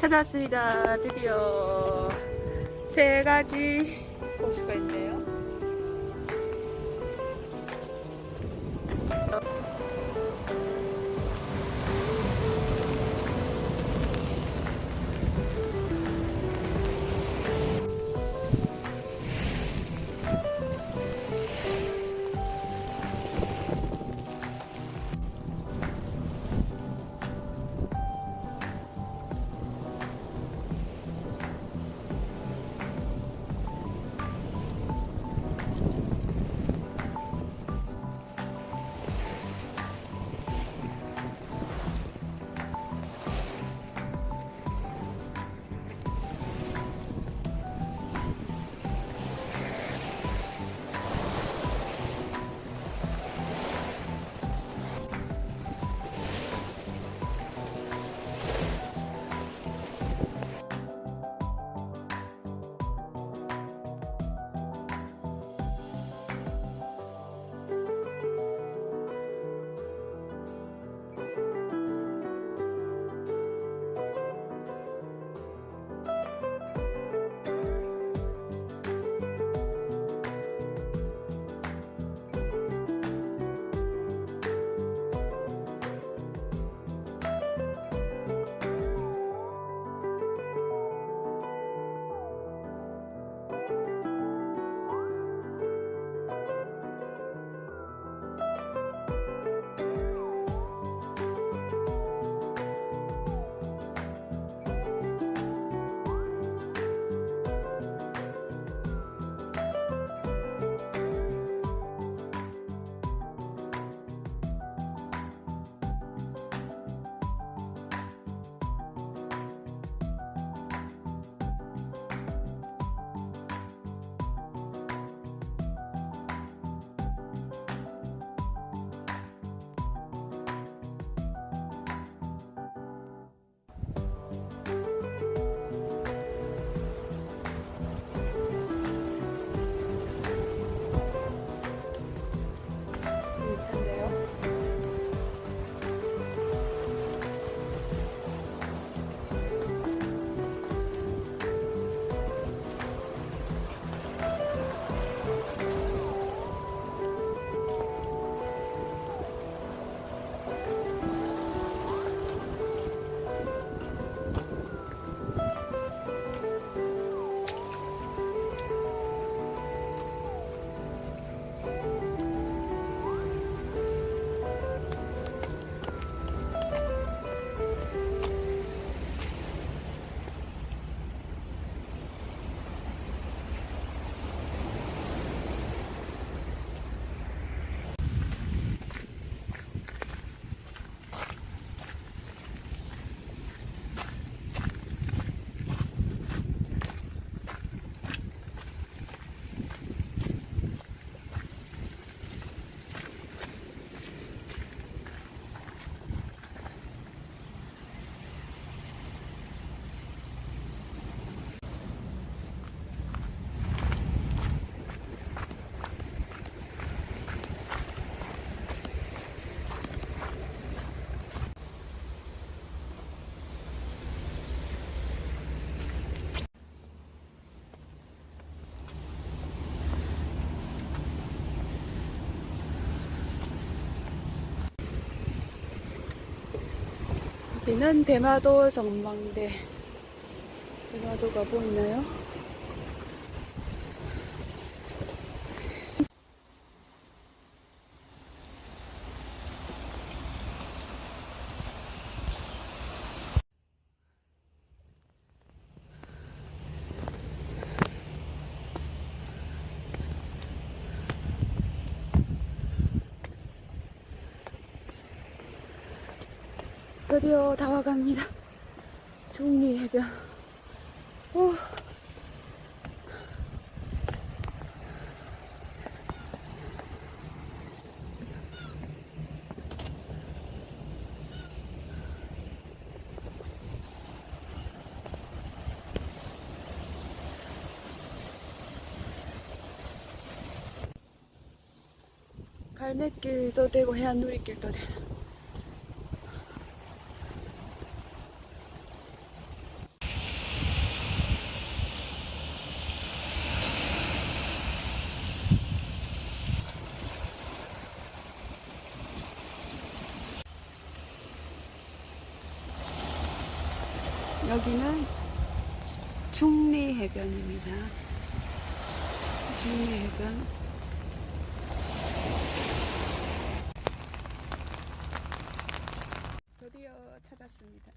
찾았습니다. 드디어 세 가지 호수가 있네요. 여기는 대마도 전망대. 대마도가 보이나요? 드디어 다 와갑니다. 중리 해변. 오. 갈매길도 되고 해안 누리길도 되고 여기는 중리해변입니다. 중리해변. 드디어 찾았습니다.